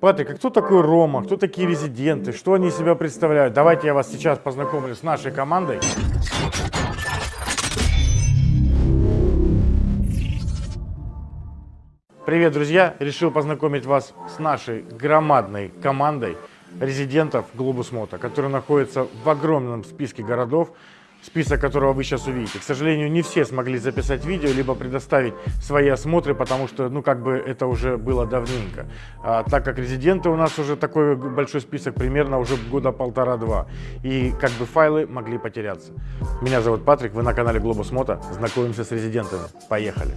Патрик, а кто такой Рома? Кто такие резиденты? Что они из себя представляют? Давайте я вас сейчас познакомлю с нашей командой. Привет, друзья! Решил познакомить вас с нашей громадной командой резидентов Глобус Мото, которые находятся в огромном списке городов, список которого вы сейчас увидите. К сожалению, не все смогли записать видео, либо предоставить свои осмотры, потому что, ну, как бы это уже было давненько. А, так как резиденты у нас уже такой большой список, примерно уже года полтора-два. И как бы файлы могли потеряться. Меня зовут Патрик, вы на канале Глобус Мото. Знакомимся с резидентами. Поехали!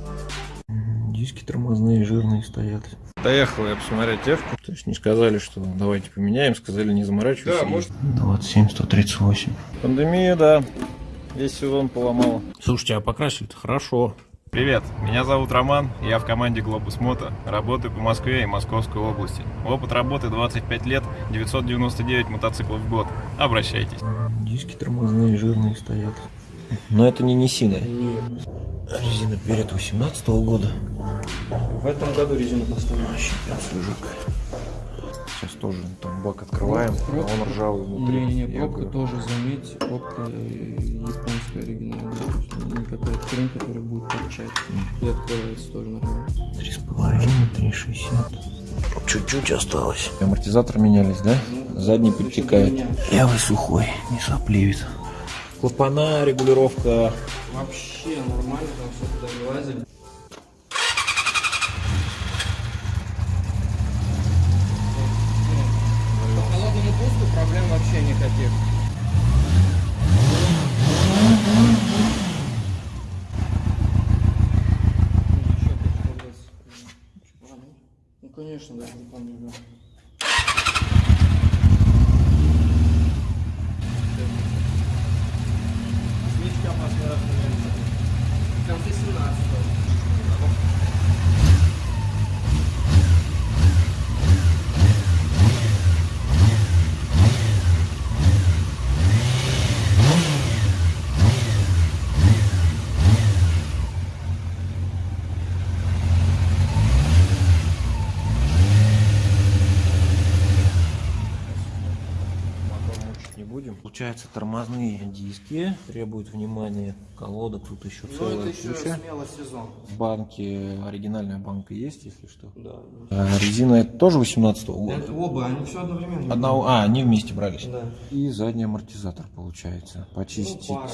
Диски тормозные, жирные стоят. Доехал я посмотреть Эвку. То есть не сказали, что давайте поменяем, сказали не заморачивайся. Да, может. 27, 138. Пандемия, да. Весь сезон поломала. Слушайте, а покрасили-то хорошо. Привет, меня зовут Роман, я в команде Globus Moto, работаю по Москве и Московской области. Опыт работы 25 лет, 999 мотоциклов в год. Обращайтесь. Диски тормозные, жирные стоят. Но это не Нисина. Резина перед 18 года. В этом году резину поставили. Вообще прям свежак. Сейчас тоже там бак открываем, а он ржавый внутри. Не-не-не, Я пробка говорю, тоже, заметь, пробка э, японская оригинальная. Не какая-то хрень, которая будет торчать. И открывается тоже нормально. Три с половиной, три шестьдесят. Чуть-чуть осталось. Амортизатор менялись, да? Задний подтекает. Левый сухой, не сопливит. Клапана, регулировка. Вообще нормально, там все туда вылазили. По холодному пуску проблем вообще никаких. Ну конечно, даже не помню. да. Свечка последний раз поменялись. В конце 17 Мотор мучить не будем. Получается, тормозные диски требуют внимания. Колодок тут еще Ну целая это еще куча. смело сезон. Банки, оригинальная банка есть, если что. Да. А резина это тоже 18 года? Это оба, они все одновременно. Одного, а, они вместе брались. Да. И задний амортизатор получается. Почистить. Ну, пара.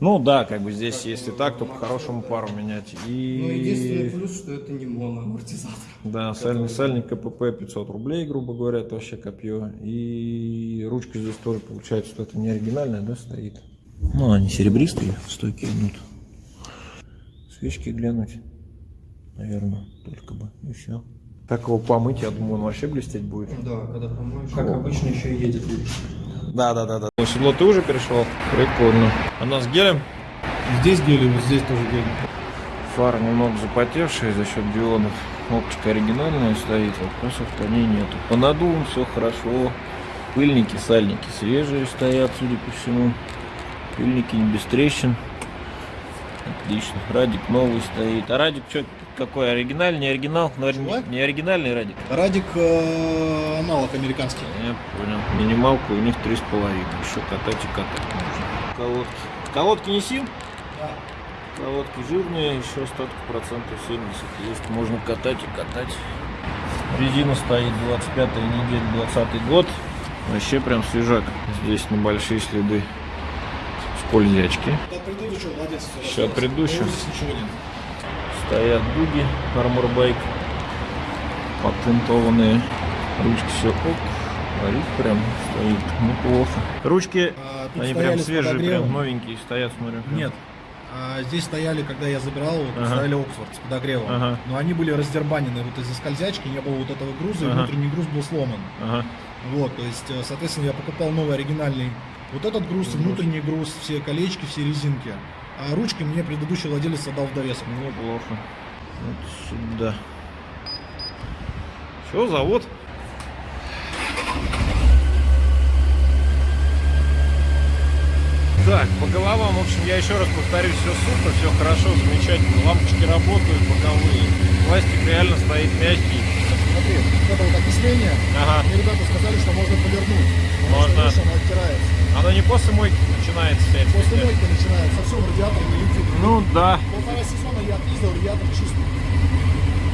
Ну да, как бы здесь, если так, то по-хорошему пару менять. Ну, единственный И... плюс, что это не моноамортизатор. Да, сальный сальник КПП 500 рублей, грубо говоря, это вообще копье. И ручка здесь тоже получается, что это не оригинальная, да, стоит. Ну, они серебристые, стойки идут. Свечки глянуть, наверное, только бы, и все. Так его помыть, я думаю, он вообще блестеть будет. Да, когда помоешь. Как обычно еще и едет лучше. Да, да, да, да. Седло ты уже перешел? Прикольно. Она с гелем? Здесь вот здесь тоже гель. Фара немного запотевшая за счет дионов. Оптика оригинальная стоит, вопросов по ней нету. По надувам все хорошо. Пыльники, сальники свежие стоят, судя по всему. Пыльники не без трещин. Отлично. Радик новый стоит. А радик что, какой? Оригинальный, не оригинал? Наверное, не, не оригинальный радик. Радик э, аналог американский. Я понял. Минималка у них 3,5. Еще катать и катать можно. Колодки. Колодки не сил? Да. Колодки жирные, еще остаток процентов 70 есть. Можно катать и катать. Резина стоит 25 неделя, 20 год. Вообще прям свежак. Здесь небольшие следы скользячки. Это от предыдущего. Стоят дуги Bike. Патентованные. Ручки все ок. Варит прям стоит неплохо. Ручки, А, они прям свежие, подогревом. прям новенькие стоят, смотрю. Нет. А, здесь стояли, когда я забирал, вот, Ага. стояли Оксфорд с подогревом. Ага. Но они были раздербанены вот из-за скользячки, не было вот этого груза, и Ага. внутренний груз был сломан. Ага. Вот, то есть, э, соответственно, я покупал новый оригинальный вот этот груз, внутренний груз, все колечки, все резинки. А ручки мне предыдущий владелец отдал в довесок. Неплохо. Вот сюда. Все, завод. Так, по головам, в общем, я еще раз повторюсь, все супер, все хорошо, замечательно. Лампочки работают, боковые. Пластик реально стоит мягкий. Смотри, вот это вот окисления, Ага. Ребята сказали, что можно повернуть. Можно. оно оттирается. Оно не после мойки начинается вся эта После мойки начинается, совсем радиатор не летит. Ну да. Полтора сезона я отъездил, радиатор чистый.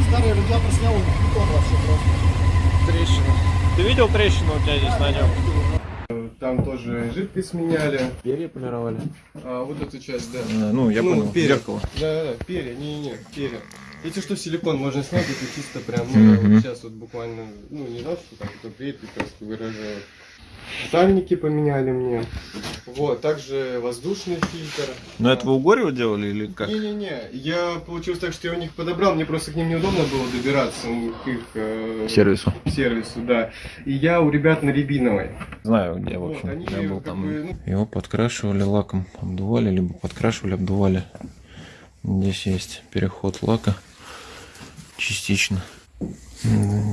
Старый радиатор снял, он бетон вообще просто. Трещина. Ты видел трещину у тебя здесь на нем? Там тоже жидкость меняли. Перья полировали. А вот эту часть, да. Ну, я Ну, понял. перья. Зеркало. Да, да, перья, не-не, перья. Эти что силикон можно снять, это чисто прям, ну, вот сейчас вот буквально, ну, не знаю, что там, кто приедет и просто выражают. Сальники поменяли мне. Вот, также воздушный фильтр. Но это вы у Горева делали или как? Не-не-не, я получилось так, что я у них подобрал, мне просто к ним неудобно было добираться, ну, к их э, Сервису. сервису, да. И я у ребят на Рябиновой. Знаю, где, в Вот, общем. они я был там. бы, ну, Его подкрашивали лаком, обдували, либо подкрашивали, обдували. Здесь есть переход лака частично.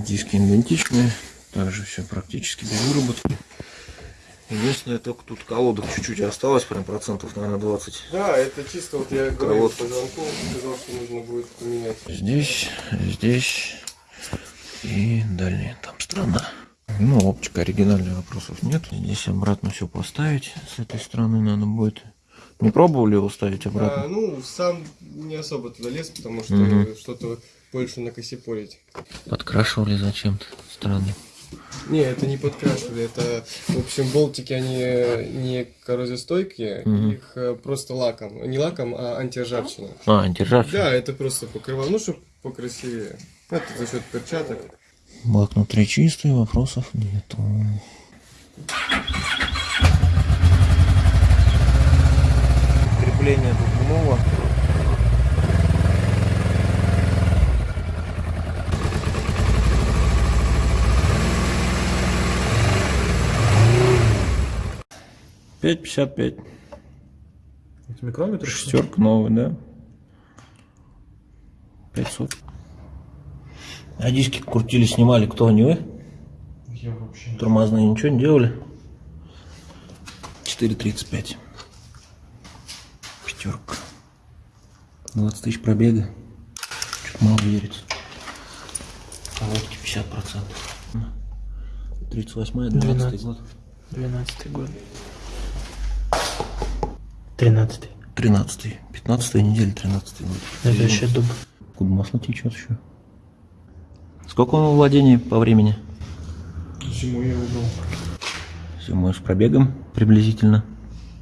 Диски идентичные, также все практически без выработки. Единственное, только тут колодок чуть-чуть осталось, прям процентов, наверное, 20. Да, это чисто вот я говорил по звонку, сказал, что нужно будет поменять. Здесь, здесь и дальняя там страна. Ну, оптика оригинальных вопросов нет. Здесь обратно все поставить. С этой стороны надо будет. Не пробовали его ставить обратно? А, ну, сам не особо туда лез, потому что Мгм. что-то Польшу накосипорить. Подкрашивали зачем-то, странно. Не, это не подкрашивали, это, в общем, болтики, они э, не коррозиостойкие, угу. их э, просто лаком, не лаком, а антиржавчина. А, антиржавчина? Да, это просто покрывало, ну, чтобы покрасивее. Это за счет перчаток. Бак внутри чистый, вопросов нету. Крепление двухгумного 5,55. Это микрометр? Шестерка новый, да. 500. А диски крутили, снимали, кто, не вы? Я вообще не Тормозные ничего не делали? 4,35. Пятерка. 20 тысяч пробега. Чуть мало верится. А лодки 50%. 38 12, 12 год. 12 год. 13 13 15 неделя 13 год. Это еще дуб. Куда масло течет еще? Сколько он во владении по времени? Зимой я убрал. Зимой с пробегом приблизительно.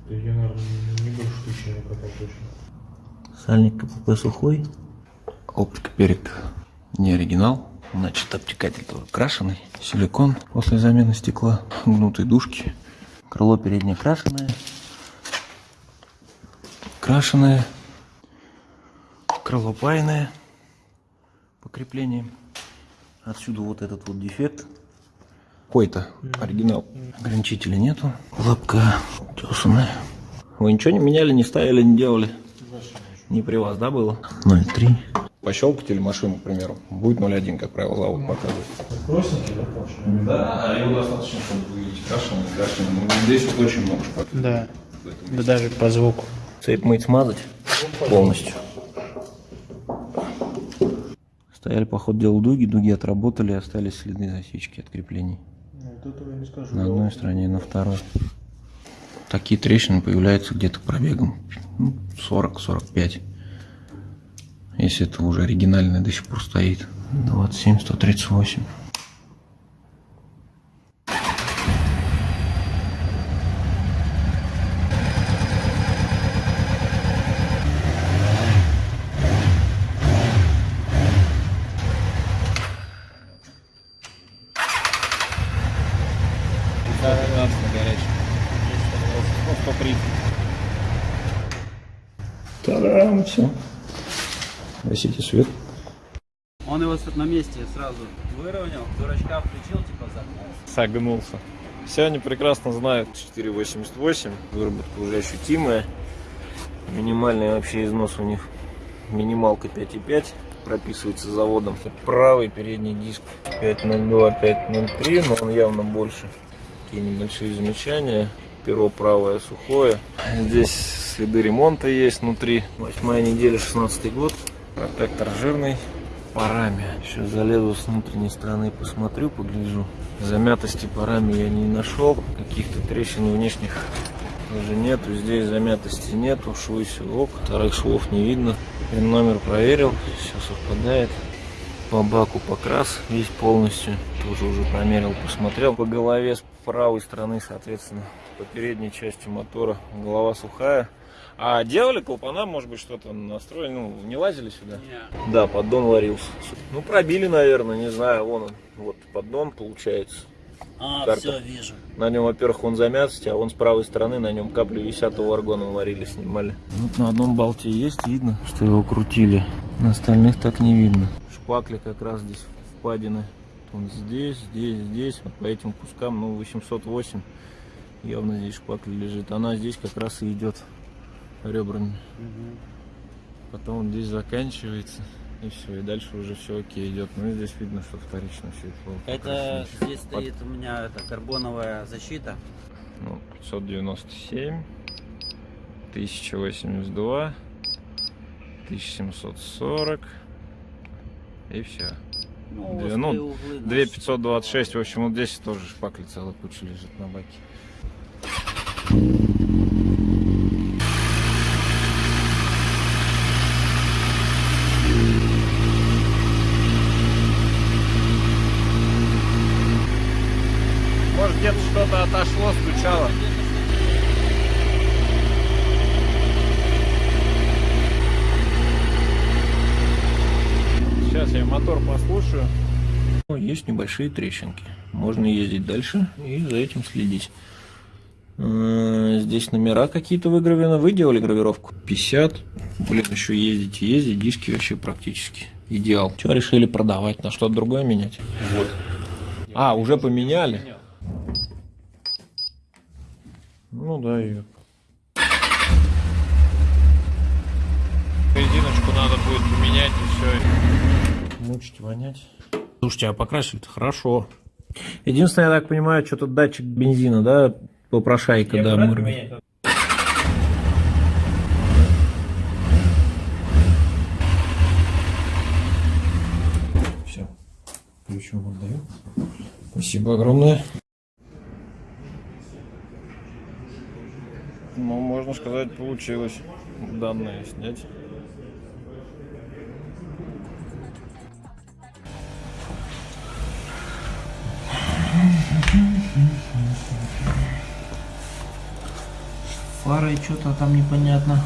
Да я, наверное, не больше тысячи не катал точно. Сальник КПП сухой. Оптика перед не оригинал. Значит, обтекатель тоже крашеный. Силикон после замены стекла. Гнутые дужки. Крыло переднее крашеное. Крашеное. Крыло пайное. По креплениям. Отсюда вот этот вот дефект. Какой-то оригинал. Ограничителя нету. Лапка тесаная. Вы ничего не меняли, не ставили, не делали? Не при вас, да, было? 0,3. Пощелкайте машину, к примеру. Будет 0,1, как правило, завод показывает. Красненький, да, получается? Да, его достаточно, чтобы выявить крашеный, крашеный. Ну, здесь вот очень много шпаклевки. Да. Да даже по звуку. Цепь мыть, смазать полностью. Стояли, по ходу дела, дуги, дуги отработали, остались следы засечки от креплений. Скажу. На одной стороне и на второй. Такие трещины появляются где-то пробегом ну, 40-45. Если это уже оригинальный до сих пор стоит. 27-138. Та-дам, все. Гасите свет. Он его на месте сразу выровнял, дурачка включил, типа загнул. Согнулся. Все они прекрасно знают 4,88. Выработка уже ощутимая. Минимальный вообще износ у них. Минималка 5,5 прописывается заводом. Правый передний диск 5.02, 5.03, но он явно больше. Такие небольшие замечания. Перо правое сухое. Здесь следы ремонта есть внутри. Восьмая неделя, 16 год. Протектор жирный. парами. Сейчас залезу с внутренней стороны, посмотрю, погляжу. Замятости парами я не нашел. Каких-то трещин внешних тоже нету. Здесь замятости нету. Швы все ок. Вторых швов не видно. Пин номер проверил. Все совпадает. По баку покрас весь полностью. Тоже уже промерил, посмотрел. По голове с правой стороны, соответственно, по передней части мотора голова сухая. А делали клапана, может быть, что-то настроили, ну, не лазили сюда? Не. Да, поддон варился. Ну, пробили, наверное, не знаю, вон он. Вот поддон получается. А, Карта. все, вижу. На нем, во-первых, он замятости, а вон с правой стороны на нем капли висят, его аргоном варили, снимали. Вот на одном болте есть, видно, что его крутили. На остальных так не видно. Шпакли как раз здесь впадины. Он здесь, здесь, здесь, вот по этим кускам, ну, 808. Явно здесь шпакля лежит. Она здесь как раз и идет ребрами. Потом он здесь заканчивается. И все, и дальше уже все окей идет. Ну и здесь видно, что вторично все это. Это здесь стоит у меня это карбоновая защита. Ну, 597, 1082, 1740 и все. Ну, Две- ну, углы наши. 2526, в общем, вот здесь тоже шпакли целая куча лежит на баке. Может где-то что-то отошло, стучало. Сейчас я мотор послушаю. Ну, Есть небольшие трещинки. Можно ездить дальше и за этим следить. Э, Здесь номера какие-то выгравированы. Вы делали гравировку? 50. Блин, еще ездить и ездить. Диски вообще практически идеал. Что решили продавать? На что-то другое менять? Вот. А, уже поменяли? Ну да, ее. Резиночку надо будет поменять и все. Мучить, вонять. Слушайте, а покрасили-то хорошо. Единственное, я так понимаю, что-то датчик бензина, да, попрошайка, да, мурмит. Все, ключ вам отдаю. Спасибо огромное. Ну, можно сказать, получилось данные снять. Фары что-то там непонятно.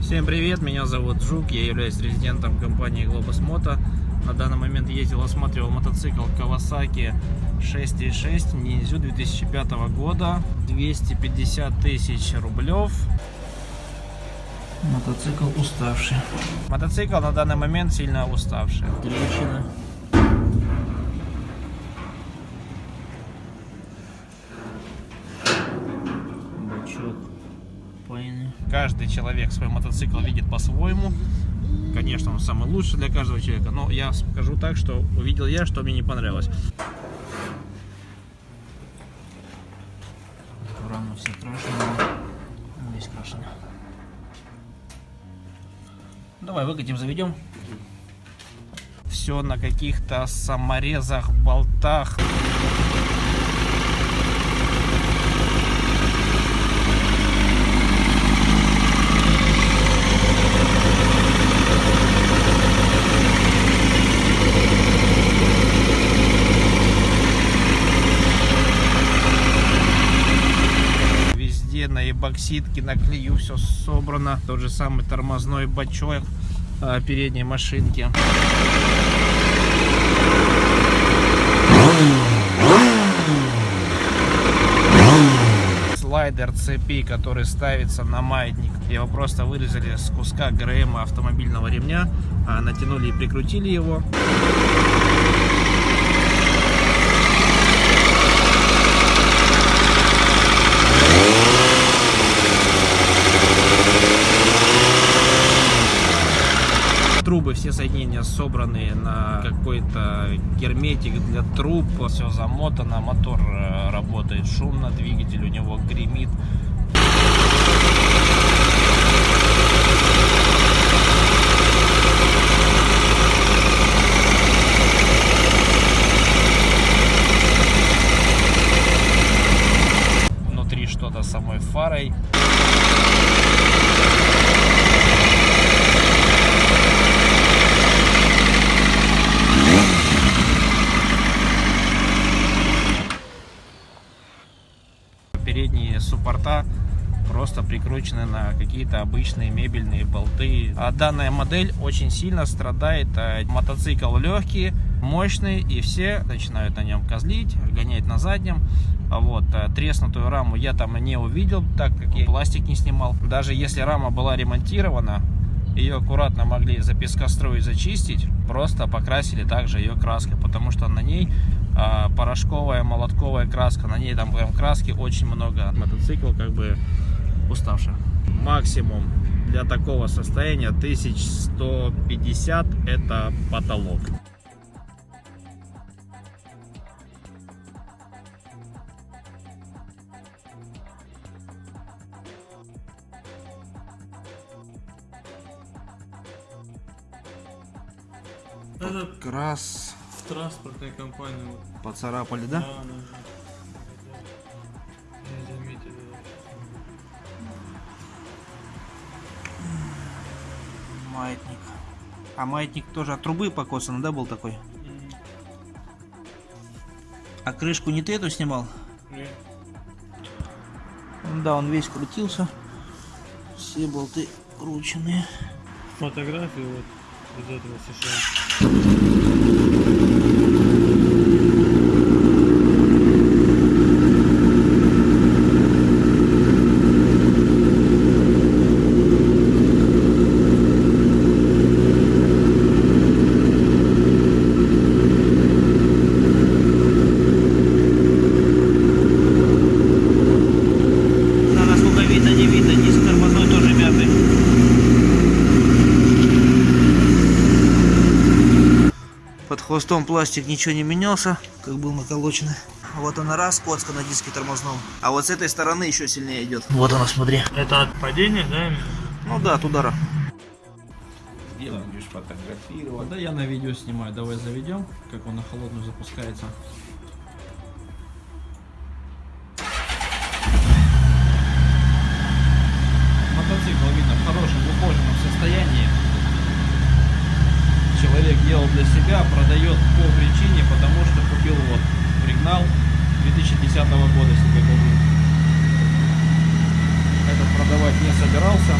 Всем привет, меня зовут Жук, я являюсь резидентом компании Globus Moto. На данный момент ездил, осматривал мотоцикл Kawasaki 636 Ninja 2005 года, 250 тысяч рублев. Мотоцикл уставший. Мотоцикл на данный момент сильно уставший. Трещина. Бачок. Пайны. Каждый человек свой мотоцикл видит по-своему. Конечно, он самый лучший для каждого человека, но я скажу так, что увидел я, что мне не понравилось. Рано все крашеные. Весь крашеный. Давай выкатим, заведем. Все на каких-то саморезах, болтах. Везде эбоксидке, на клею все собрано. Тот же самый тормозной бачок а, передней машинки. Слайдер цепи, который ставится на маятник. Его просто вырезали с куска ГРМ автомобильного ремня, а, натянули и прикрутили его. Трубы, все соединения собраны на какой-то герметик для труб. Все замотано, мотор э, работает шумно, двигатель у него гремит. Прикручены на какие-то обычные мебельные болты. А данная модель очень сильно страдает. Мотоцикл легкий, мощный, и все начинают на нем козлить, гонять на заднем. А Вот, а треснутую раму я там не увидел, так как я пластик не снимал. Даже если рама была ремонтирована, ее аккуратно могли запескостроить, зачистить, просто покрасили также ее краской, потому что на ней а, порошковая, молотковая краска, на ней там прям краски очень много. Мотоцикл как бы уставший. Максимум для такого состояния 1150 это потолок. Это Крас транспортная компания. вот. поцарапали, да? Да, да, А маятник тоже от трубы покосан, да, был такой? А крышку не ты эту снимал? Нет. Да, он весь крутился. Все болты крученные. Фотографии вот из этого США. Да, насколько видно, не видно, диск тормозной тоже мятый. Под хвостом пластик ничего не менялся, как был наколочен. Вот она раз, коцка на диске тормозном. А вот с этой стороны еще сильнее идет. Вот она, смотри. Это от падения, да? Ну да, от удара. Где будешь фотографировать? Да я на видео снимаю. Давай заведем, как он на холодную запускается. Мотоцикл видно в хорошем ухоженном состоянии. Человек себя, продает по причине, потому что купил вот пригнал 2010 года себе купил. Этот продавать не собирался.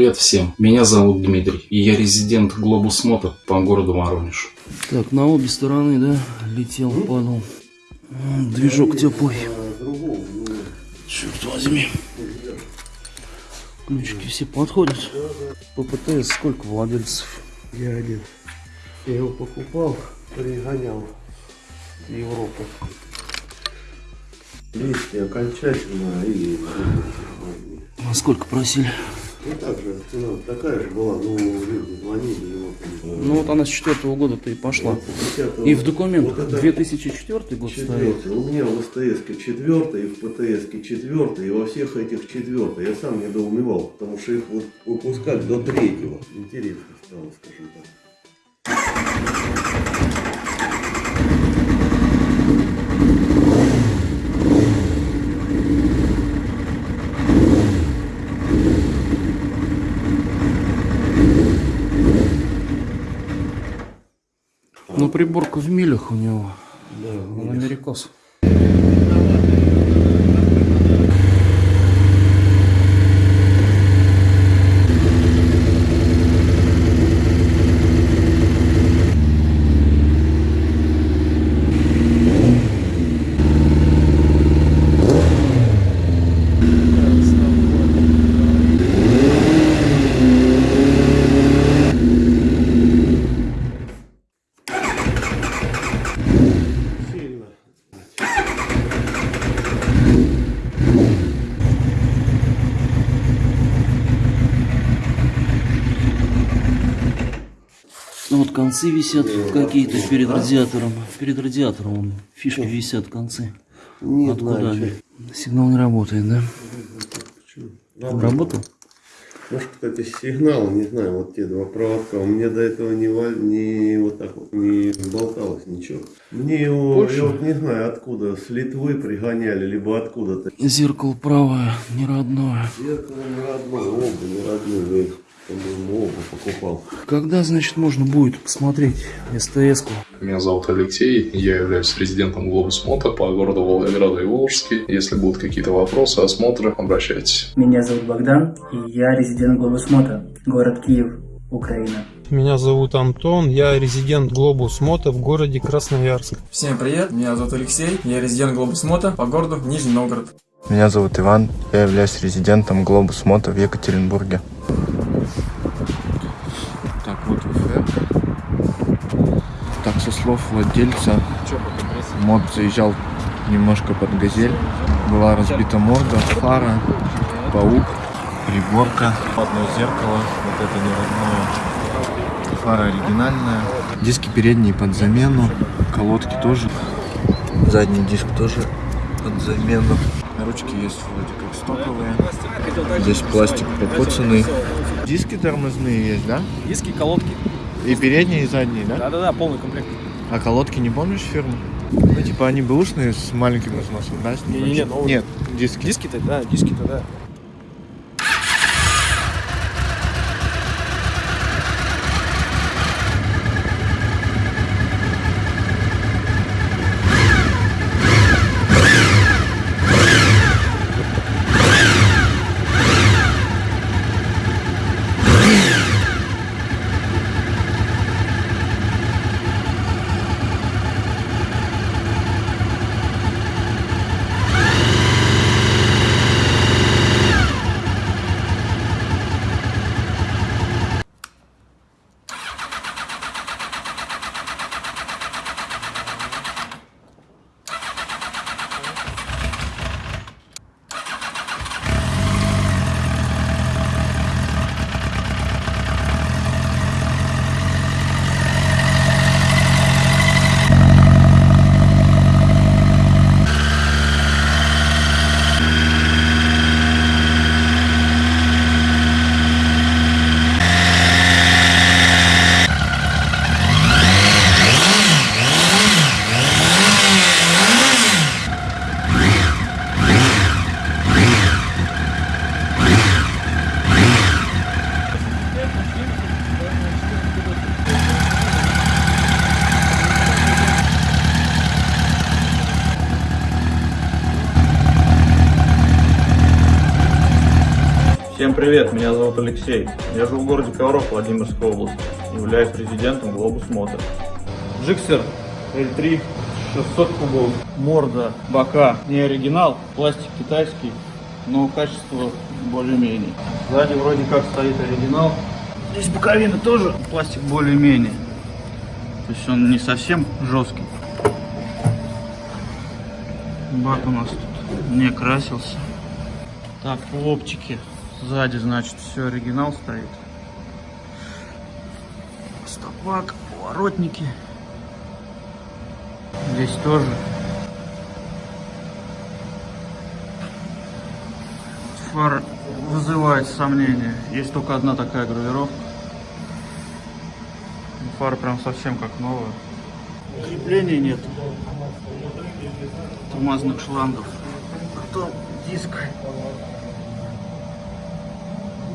Привет всем, меня зовут Дмитрий, и я резидент Глобус Мото по городу Воронеж. Так, на обе стороны, да, летел, падал. Движок теплый. Черт возьми. Ключики все подходят. По ПТС сколько владельцев? Я один. Я его покупал, пригонял в Европу. 200 окончательно и... А сколько просили? Ну так же, цена такая же была, но люди звонили его. Ну вот она с четвертого года-то и пошла. И в документах 2004 год стоит. У меня в СТС четвертый, и в ПТС четвертый, и во всех этих четвертый. Я сам недоумевал, потому что их вот выпускать до третьего. Интересно стало, скажем так. Приборка в милях у него. Да, он америкос. Вот концы висят какие-то перед радиатором. Перед радиатором вон фишки висят концы. Не Откуда они? Сигнал не работает, да? Работал? Может, кстати, сигнал, не знаю, вот те два проводка. У меня до этого не, не вот так вот не болталось ничего. Мне его, Польша? я вот не знаю, откуда, с Литвы пригоняли, либо откуда-то. Зеркало правое, не родное. Зеркало не родное, оба не родные, по-моему, оба покупал. Когда, значит, можно будет посмотреть СТС-ку? Меня зовут Алексей, я являюсь резидентом Глобус Мото по городу Волгограда и Волжске. Если будут какие-то вопросы, осмотры, обращайтесь. Меня зовут Богдан, и я резидент Глобус Мото, город Киев, Украина. Меня зовут Антон, я резидент Глобус Мото в городе Красноярск. Всем привет, меня зовут Алексей, я резидент Глобус Мото по городу Нижний Новгород. Меня зовут Иван, я являюсь резидентом Глобус Мото в Екатеринбурге. Так, вот УФР. Так, со слов владельца, мод заезжал немножко под газель. Была разбита морда, фара, паук, приборка, одно зеркало, вот это не родное. Фара оригинальная. Диски передние под замену, колодки тоже. Задний диск тоже под замену. Ручки есть вроде как стоковые. Здесь пластик покоцанный. Диски тормозные есть, да? Диски, колодки. И передние, и задние, да? Да-да-да, полный комплект. А колодки не помнишь фирму? Ну, типа они бэушные с маленьким износом, да? с Не-не-не, небольшим? новые. Нет, диски. Диски-то, да, диски-то, да. Всем привет, меня зовут Алексей. Я живу в городе Ковров Владимирской области. Являюсь президентом Глобус Мото. Джиксер L3 600 кубов. Морда, бока не оригинал, пластик китайский, но качество более-менее. Сзади вроде как стоит оригинал. Здесь боковина тоже пластик более-менее. То есть он не совсем жесткий. Бак у нас тут не красился. Так, оптике сзади, значит, все оригинал стоит. Стопак, поворотники. Здесь тоже. Фара вызывает сомнения. Есть только одна такая гравировка. Фара прям совсем как новая. Крепления нет. Тормозных шлангов. Потом диск.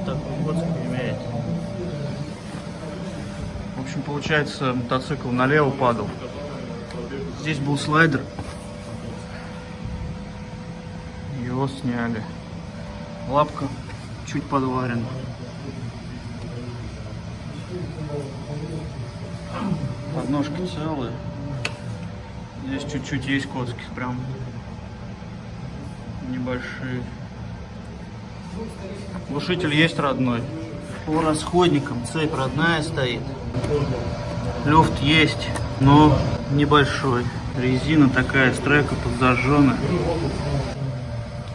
Так, вот имеет. В общем, получается, мотоцикл налево падал. Здесь был слайдер. Его сняли. Лапка чуть подварена. Подножки целые. Здесь чуть-чуть есть коцки, прям небольшие. Глушитель есть родной. По расходникам цепь родная стоит. Люфт есть, но небольшой. Резина такая, стрека подзажженная.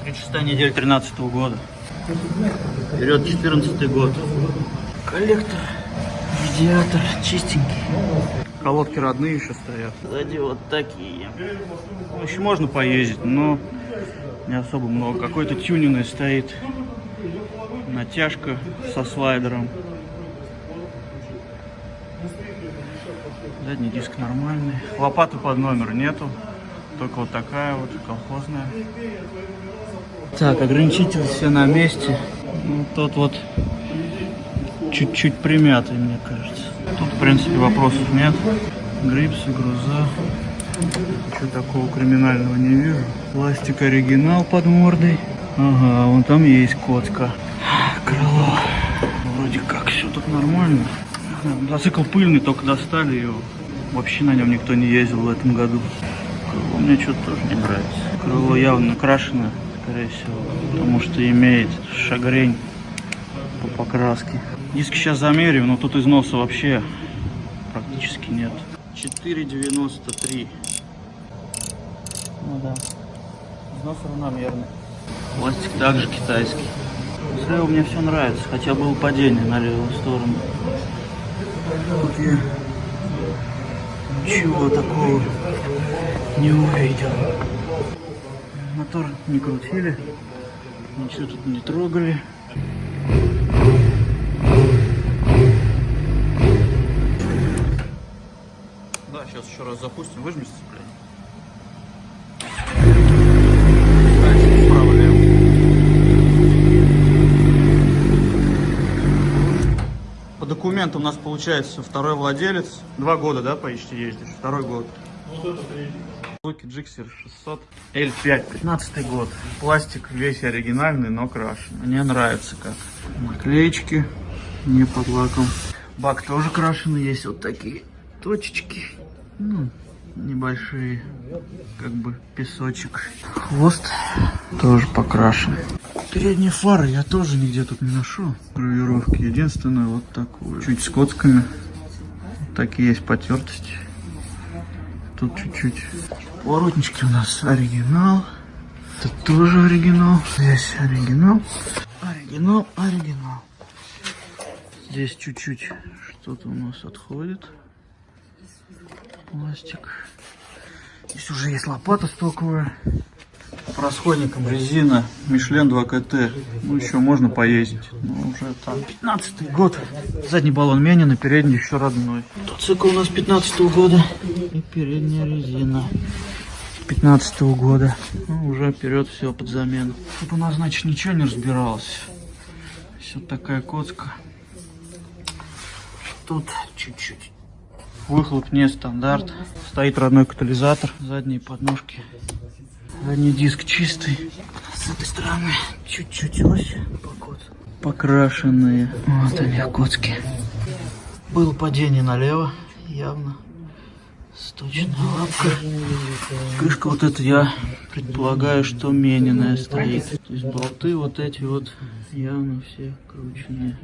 36 недель 13 года. Вперед 14 год. Коллектор Радиатор чистенький. Колодки родные еще стоят. Сзади вот такие. Ну, еще можно поездить, но не особо много. Какой-то тюнинг стоит. Натяжка со слайдером. Задний диск нормальный. Лопаты под номер нету. Только вот такая вот колхозная. Так, ограничитель все на месте. Ну, тот вот чуть-чуть примятый, мне кажется. Тут, в принципе, вопросов нет. Грипсы, груза. Ничего такого криминального не вижу. Пластик оригинал под мордой. Ага, вон там есть котка. Крыло. Вроде как все тут нормально. Мотоцикл пыльный, только достали его. Вообще на нем никто не ездил в этом году. Крыло мне что-то тоже не нравится. Крыло явно крашено, скорее всего, потому что имеет шагрень по покраске. Диски сейчас замерим, но тут износа вообще практически нет. 4,93. Ну да. Износ равномерный. Пластик также китайский. Слева мне все нравится, хотя было падение на левую сторону. Тут я ничего такого не увидел. Мотор не крутили, ничего тут не трогали. Да, сейчас еще раз запустим, выжми сцепление. По документам у нас получается второй владелец. Два года, да, почти ездишь? Второй год. Вот это третий. Луки Джиксер 600 L5, 15 год. Пластик весь оригинальный, но крашен. Мне нравится как. Наклеечки не под лаком. Бак тоже крашеный, есть вот такие точечки. Ну, небольшие, как бы песочек. Хвост тоже покрашен. Передние фары я тоже нигде тут не нашел. Гравировки. Единственное, вот такую. Чуть с коцками. Вот такие есть потертости. Тут чуть-чуть. Поворотнички у нас оригинал. Это тоже оригинал. Здесь оригинал. Оригинал, оригинал. Здесь чуть-чуть что-то у нас отходит. Пластик. Здесь уже есть лопата стоковая. По расходникам резина Мишлен 2 КТ. Ну, еще можно поездить. Но уже там 15 год. Задний баллон Менина, передний еще родной. Тут цикл у нас 15 года. И передняя резина. 15 года. Ну, уже вперед все под замену. Тут у нас, значит, ничего не разбиралось. Все такая коцка. Тут чуть-чуть. Выхлоп не стандарт. Стоит родной катализатор. Задние подножки. Задний диск чистый. С этой стороны чуть-чуть ось покоц. Покрашенные. Вот они, коцки. Было падение налево, явно. Сточная лапка. Крышка вот эта, я предполагаю, что мененная стоит. То есть болты вот эти вот явно все крученные.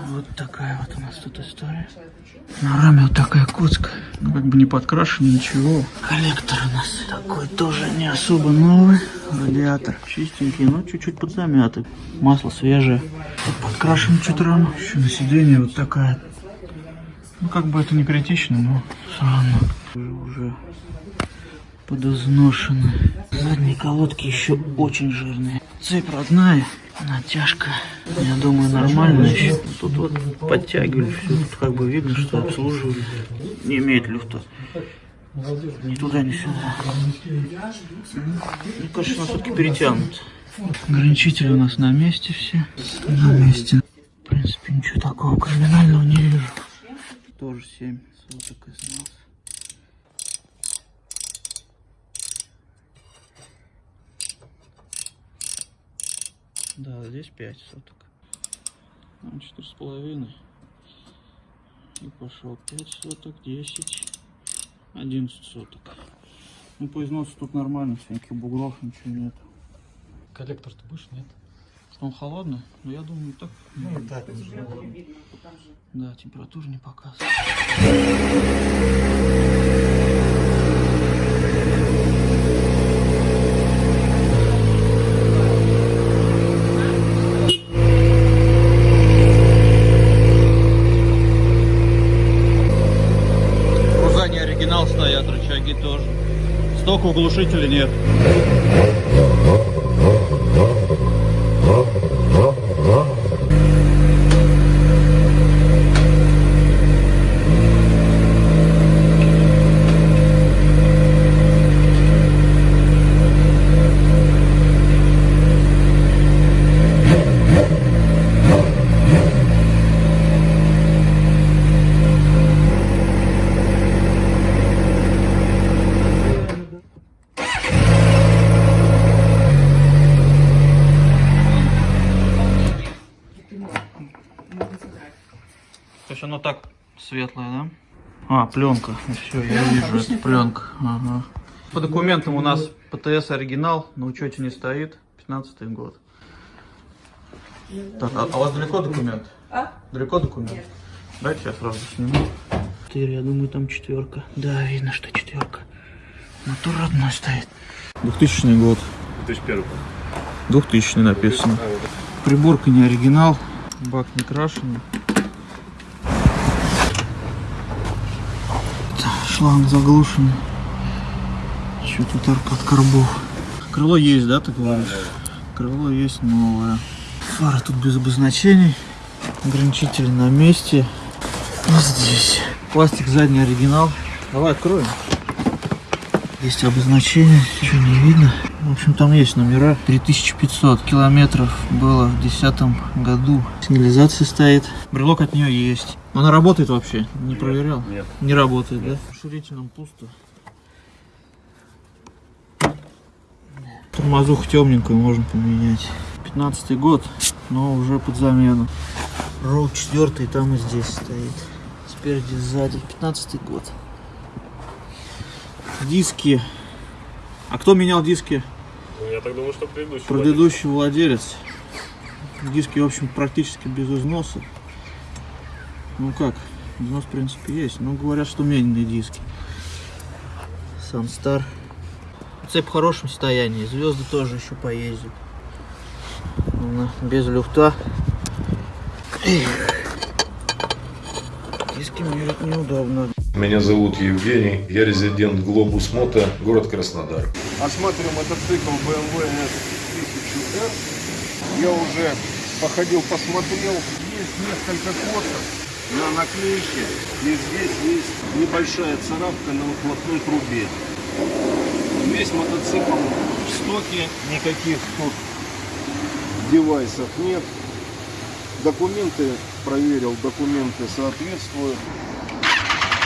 Вот такая вот у нас тут история. На раме вот такая коцка. Ну, как бы не подкрашена, ничего. Коллектор у нас такой тоже не особо новый. Радиатор чистенький, но чуть-чуть подзамятый. Масло свежее. Подкрашен чуть рама. Еще на сиденье вот такая. Ну, как бы это не критично, но все равно. Уже подозношены. Задние колодки еще очень жирные. Цепь родная. Натяжка, я думаю, нормально. Тут вот подтягивали все, тут как бы видно, что обслуживали. Не имеет люфта. Ни туда, ни сюда. Ну, конечно, все-таки перетянут. Ограничители у нас на месте все. На месте. В принципе, ничего такого криминального не вижу. Тоже 7 соток износ. Да, здесь 5 соток. Ну, Четыре с половиной. И пошел 5 соток, 10, 11 соток. Ну, по износу тут нормально, всяких бугров, ничего нет. Коллектор ты будешь, нет? Что он холодный? Ну, я думаю, так. Ну, и так. Да, температура не показывает. Никакого глушителя нет. То есть оно так светлое, да? А, пленка. Все, я вижу, это пленка. Ага. По документам у нас ПТС оригинал, на учете не стоит. 15 год. Так, а, а у вас далеко документ? А? Далеко документ? Нет. Дайте я сразу сниму. Четыре, я думаю, там четверка. Да, видно, что четверка. Мотор родной стоит. 2000 год. 2001. 2000 написано. Приборка не оригинал, бак не крашеный. Шланг заглушенный. Что тут арка от карбов? Крыло есть, да, ты говоришь? Крыло есть новое. Фара тут без обозначений. Ограничитель на месте. И здесь. Пластик задний оригинал. Давай откроем. Есть обозначение, ничего не видно. В общем, там есть номера. 3500 километров было в 2010 году. Сигнализация стоит. Брелок от нее есть. Она работает вообще? Не проверял? Нет. Не работает, да? Расширителем пусто. Тормозуху темненькую можно поменять. 15 год, но уже под замену. Роу 4 там и здесь стоит. Спереди, сзади. 15 год. Диски. А кто менял диски? Ну, я так думаю, что предыдущий. Предыдущий владелец. Диски, в общем, практически без износа. Ну как, износ, в принципе, есть. Но говорят, что медленные диски. Санстар. Цепь в хорошем состоянии. Звезды тоже еще поездят. Она без люфта. Эх. Диски мерить неудобно. Меня зовут Евгений, я резидент Глобус Мото, город Краснодар. Осматриваем мотоцикл BMW S1000R. Я уже походил, посмотрел. Есть несколько косов на наклейке. И здесь есть небольшая царапка на выхлопной трубе. Весь мотоцикл в стоке. Никаких тут девайсов нет. Документы проверил, документы соответствуют.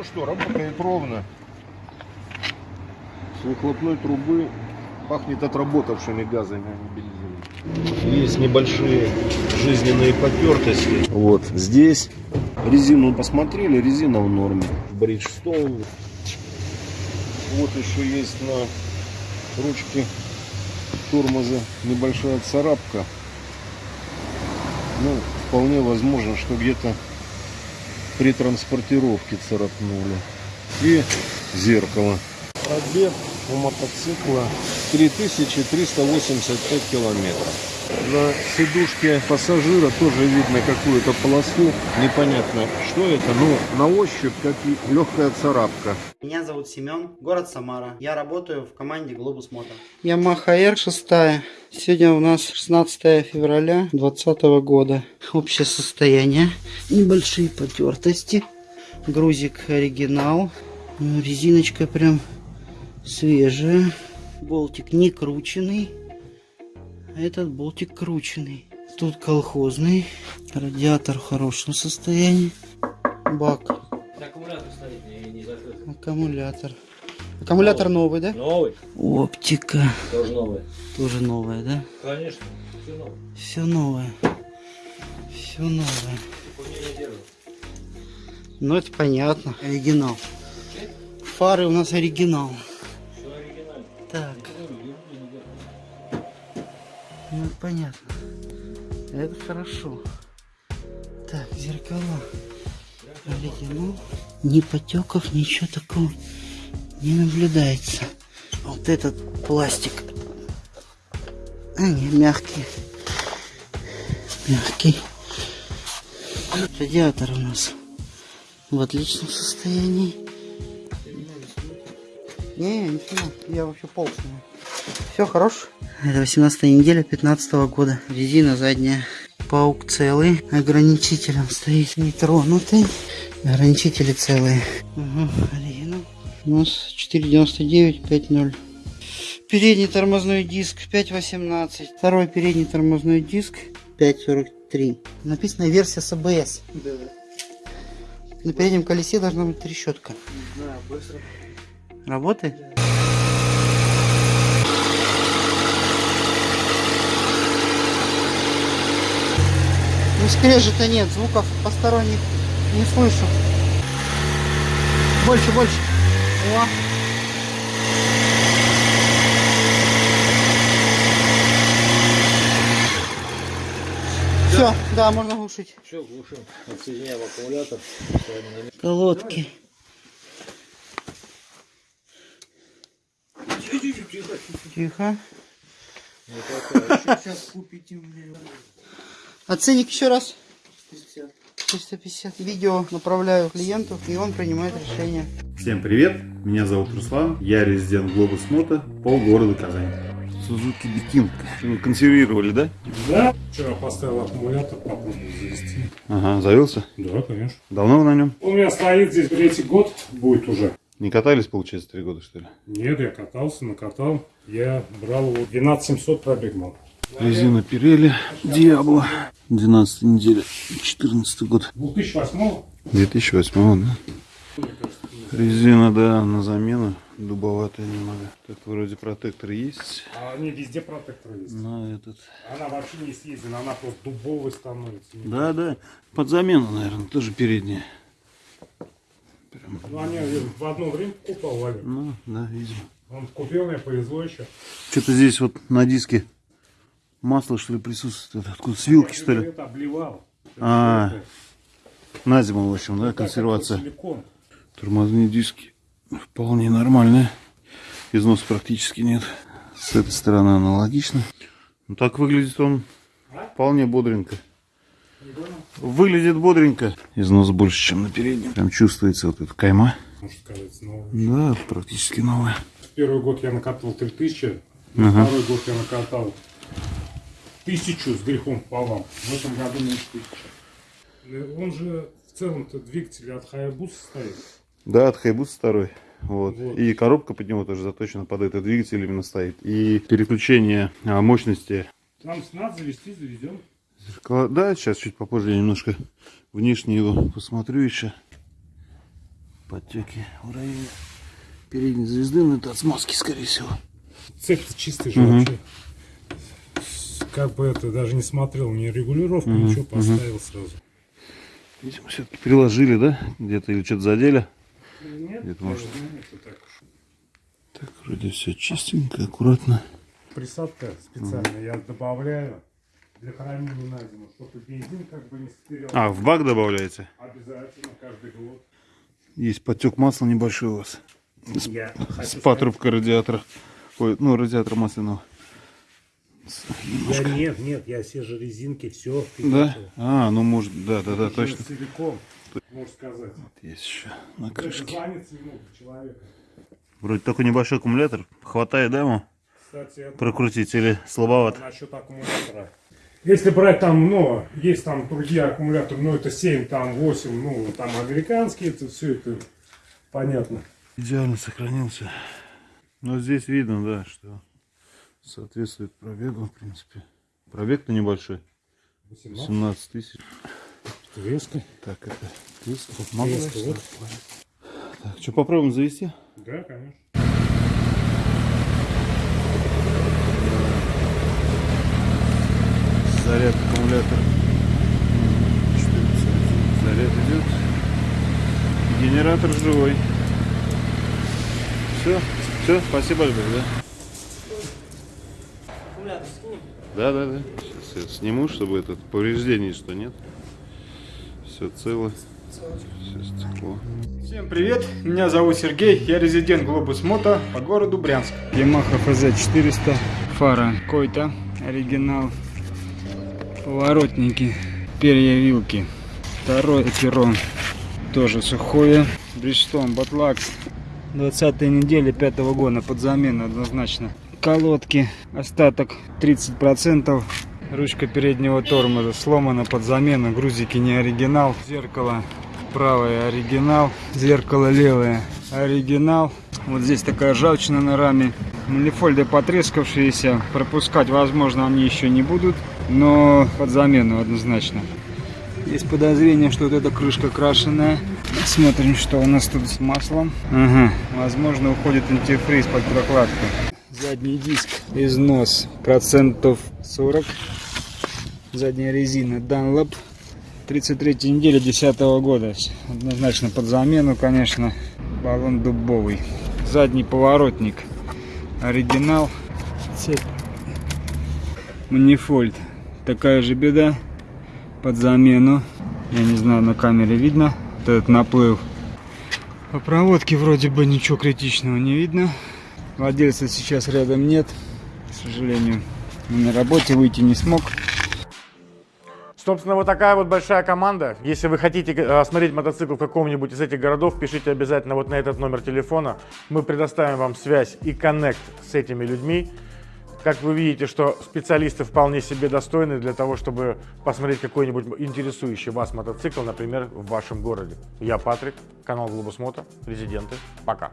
Ну что, работает ровно. С выхлопной трубы пахнет отработавшими газами, а не бензином. Есть небольшие жизненные потертости. Вот здесь резину посмотрели, резина в норме. Бриджстоун. Вот еще есть на ручке тормоза небольшая царапка. Ну, вполне возможно, что где-то при транспортировке царапнули. И зеркало. Пробег у мотоцикла 3385 километров. На сидушке пассажира тоже видно какую-то полосу. Непонятно, что это, но на ощупь как и легкая царапка. Меня зовут Семен, город Самара. Я работаю в команде Globus Moto. Ямаха R6. Сегодня у нас 16 февраля 2020 года. Общее состояние. Небольшие потертости. Грузик оригинал. Резиночка прям свежая. Болтик не крученный. А этот болтик крученный. Тут колхозный. Радиатор в хорошем состоянии. Бак. Аккумулятор стоит не, не закрыт. Аккумулятор. Аккумулятор новый, да? Новый. Оптика. Тоже новый. Тоже новая, да? Конечно. Все новое. Все новое. Все новое. Ну, это понятно. Оригинал. Фары у нас оригинал. Так. Ну, понятно. Это хорошо. Так, зеркала. Оригинал. Ни потеков, ничего такого не наблюдается. Вот этот пластик. А, не, мягкий. Мягкий. Радиатор у нас в отличном состоянии. Не, не снимал. Я вообще пол снимаю. Все хорош. Это 18 неделя 15 года. Резина задняя. Паук целый. Ограничителем стоит нетронутый. Ограничители целые. Угу, оригинал. У нас 499 5.0. Передний тормозной диск 5.18. Второй передний тормозной диск 5.43. Написано версия с АБС. На переднем колесе должна быть трещотка. Да, быстро. Работает? Ну, скрежета нет, звуков посторонних не слышу. Больше, больше. О. Все, да, можно глушить. Все, глушим. Отсоединяем аккумулятор. Колодки. Тихо. Сейчас купите мне. А ценник еще раз? 450. Видео направляю клиенту, и он принимает решение. Всем привет, меня зовут Руслан, я резидент Глобус Мото, полгорода Казань. Сузуки Бикин. Консервировали, да? Да. Вчера поставил аккумулятор, попробовал завести. Ага, завелся? Да, конечно. Давно вы на нем? У меня стоит здесь третий год, будет уже. Не катались, получается, три года, что ли? Нет, я катался, накатал. Я брал его 12700 пробег был. Резина Пирелли, Диабло. 12 неделя, 14 год. 2008 2008, да? Резина, да, на замену. Дубоватая немного. Так вроде протектор есть. А они везде протекторы есть. На этот. Она вообще не съездена, она просто дубовой становится. Да, да. Под замену, наверное, тоже передняя. Ну, они в одно время покупал, Валер. Ну, да, видимо. Он купил, мне повезло еще. Что-то здесь вот на диске масло, что ли, присутствует. Откуда? С вилки, что ли? Это обливал. А, на зиму, в общем, да, консервация. Силикон. Тормозные диски вполне нормальные. Износа практически нет. С этой стороны аналогично. Ну, так выглядит он вполне бодренько. Выглядит бодренько. Износ больше, чем на переднем. Прям чувствуется вот эта кайма. Можно сказать, новый. Да, практически новая. Первый год я накатал 3000, Ага. второй год я накатал тысячу с грехом пополам. В этом году меньше тысячи. Он же в целом-то двигатель от Hayabusa стоит. Да, от Хайбус второй. Вот. Вот. И коробка под него тоже заточена под этот двигатель именно стоит. И переключение а, мощности. Там надо завести, заведем. Зеркала- Да, сейчас чуть попозже я немножко внешне его посмотрю еще. Подтеки в районе передней звезды, но это от смазки, скорее всего. Цепь чистый же Мгм. вообще. Как бы это даже не смотрел, ни регулировку, Мгм, ничего поставил сразу. Видимо, все-таки приложили, да? Где-то или что-то задели. Нет, Где-то, может. так. Так, вроде все чистенько, аккуратно. Присадка специальная я добавляю для хранения на зиму, чтобы бензин как бы не стерял. А, в бак добавляете? Обязательно каждый год. Есть подтек масла небольшой у вас. С, Я с хочу патрубкой радиатора. Ой, ну, радиатора масляного. Немножко. нет, нет, я все же резинки, все. Да? А, ну может, да, да, да, точно. Целиком, можно сказать. Есть еще на крышке. Вроде такой небольшой аккумулятор. Хватает, да, ему? Кстати, Прокрутить или слабовато? Насчет аккумулятора. Если брать там, ну, есть там другие аккумуляторы, ну, это 7, там 8, ну, там американские, это все это понятно. Идеально сохранился. Но здесь видно, да, что соответствует пробегу, в принципе. Пробег-то небольшой. 18. 17 тысяч. Резко. Так, это Резко, я вот. Так, что, попробуем завести? Да, конечно. Заряд аккумулятора. 14. Заряд идет. Генератор живой. Все, все, спасибо большое, да? Да, да, да. Сейчас я сниму, чтобы этот повреждений что нет. Все цело. Все стекло. Всем привет, меня зовут Сергей, я резидент Глобус Мото по городу Брянск. Yamaha FZ400, фара Койта, оригинал, поворотники, перья вилки, второе перо, тоже сухое, Бриджстон Батлакс, 20 недели 5 года под замену однозначно. Колодки, остаток 30%, ручка переднего тормоза сломана под замену, грузики не оригинал, зеркало. Правое оригинал, зеркало левое оригинал. Вот здесь такая ржавчина на раме. Манифольды потрескавшиеся, пропускать возможно они еще не будут, но под замену однозначно. Есть подозрение, что вот эта крышка крашеная. Смотрим, что у нас тут с маслом. Ага, возможно уходит антифриз под прокладку. Задний диск, износ процентов 40. Задняя резина Dunlop. 33 неделя 10 года. Однозначно под замену, конечно. Баллон дубовый. Задний поворотник. Оригинал. Цепь. Манифольд. Такая же беда. Под замену. Я не знаю, на камере видно. Вот этот наплыв. По проводке вроде бы ничего критичного не видно. Владельца сейчас рядом нет. К сожалению, на работе выйти не смог. Собственно, вот такая вот большая команда. Если вы хотите э, осмотреть мотоцикл в каком-нибудь из этих городов, пишите обязательно вот на этот номер телефона. Мы предоставим вам связь и коннект с этими людьми. Как вы видите, что специалисты вполне себе достойны для того, чтобы посмотреть какой-нибудь интересующий вас мотоцикл, например, в вашем городе. Я Патрик, канал Глобус Мото, резиденты. Пока!